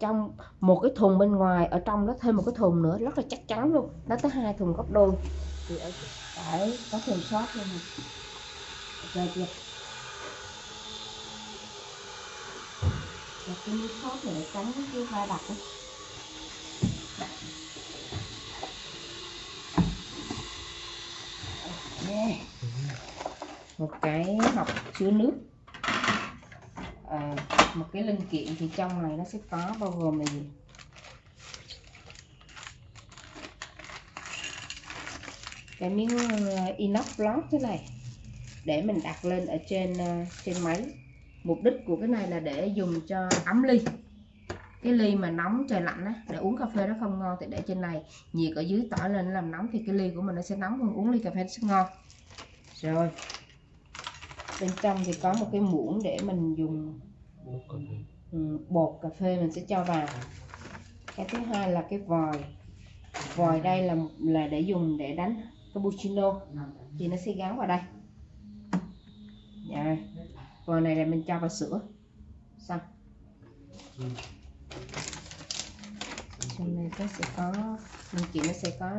trong một cái thùng bên ngoài, ở trong đó thêm một cái thùng nữa, rất là chắc chắn luôn. Nó tới hai thùng gấp đôi. Thì ở đấy, có thùng sót luôn rồi chưa Đặt cái miếng sót này để tránh cái va đập ấy. Một cái hộp chứa nước à, một cái linh kiện thì trong này nó sẽ có bao gồm là gì? Cái miếng ờ, inox block thế này. Để mình đặt lên ở trên ờ, trên máy. Mục đích của cái này là để dùng cho ấm ly. Cái ly mà nóng trời lạnh á để uống cà phê nó không ngon thì để trên này. Nhiệt ở dưới tỏi lên làm nóng thì cái ly của mình nó sẽ nóng hơn uống ly cà phê nó sẽ ngon. Rồi. Bên trong thì có một cái muỗng để mình dùng ừ, bột cà phê mình sẽ cho vào. Cái thứ hai là cái vòi. Vòi đây là là để dùng để đánh cappuccino. Thì nó sẽ gắn vào đây. Dạ. Vòi này là mình cho vào sữa. Xong. Trong này nó sẽ có mình chị nó sẽ có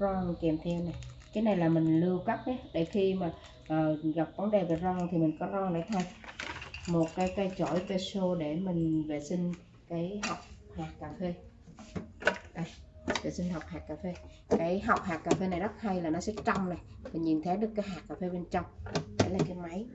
ron kèm theo này. Cái này là mình lưu cấp đấy để khi mà uh, gặp vấn đề về ron thì mình có ron để thay một cái cây chổi peso để mình vệ sinh cái hạt hạt cà phê. Đây, vệ sinh hạt hạt cà phê. Cái hạt hạt cà phê này rất hay là nó sẽ trong này, mình nhìn thấy được cái hạt cà phê bên trong. Đây là cái máy.